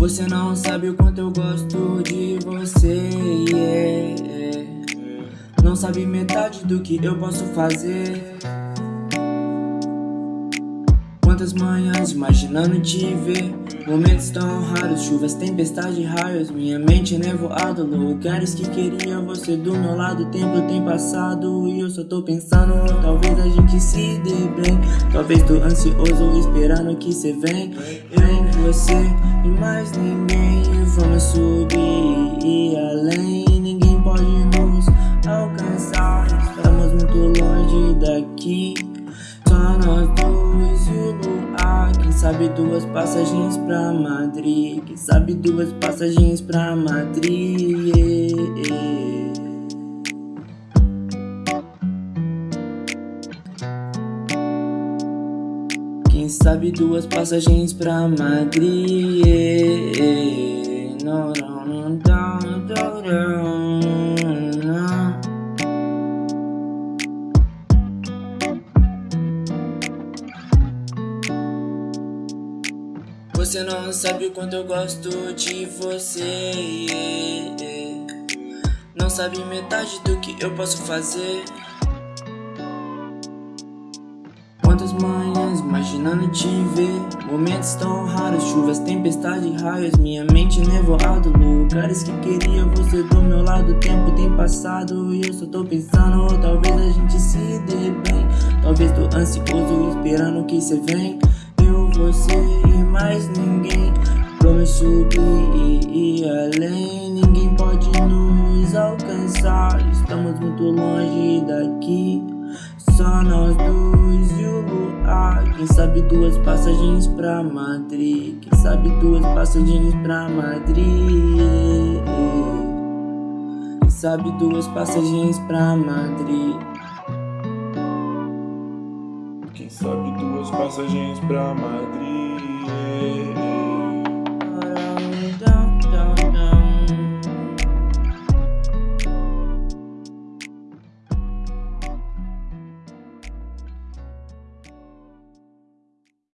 Você não sabe o quanto eu gosto de você yeah. Não sabe metade do que eu posso fazer. Quantas manhãs imaginando te ver? Momentos tão raros, chuvas, tempestade, raios. Minha mente nevoada, lugares que queria você do meu lado. Tempo tem passado e eu só tô pensando Talvez a gente se dê bem Talvez tô ansioso esperando que cê vem. Vem você e mais ninguém. Vamos subir e além. Ninguém pode nos alcançar. Estamos muito longe daqui. Só nós dois e o luar Quem sabe duas passagens pra Madrid? Quem sabe duas passagens pra Madrid? yeah. Quem sabe duas passagens pra Madrid. Você não sabe o quanto eu gosto de você. Não sabe metade do que eu posso fazer Quantas manhãs imaginando te ver? Momentos tão raros, chuvas, tempestade, raios Minha mente nevoada, lugares que queria você do meu lado O tempo tem passado e eu só tô pensando Talvez a gente se dê bem. Talvez tô ansioso esperando que cê vem Eu, você e mais ninguém. Vamos subir e ir além. Ninguém pode nos alcançar. Estamos muito longe daqui Só nós dois e o luar Quem sabe duas passagens pra Madrid? Quem sabe duas passagens pra Madrid? Quem sabe duas passagens pra Madrid? Quem sabe duas passagens pra Madrid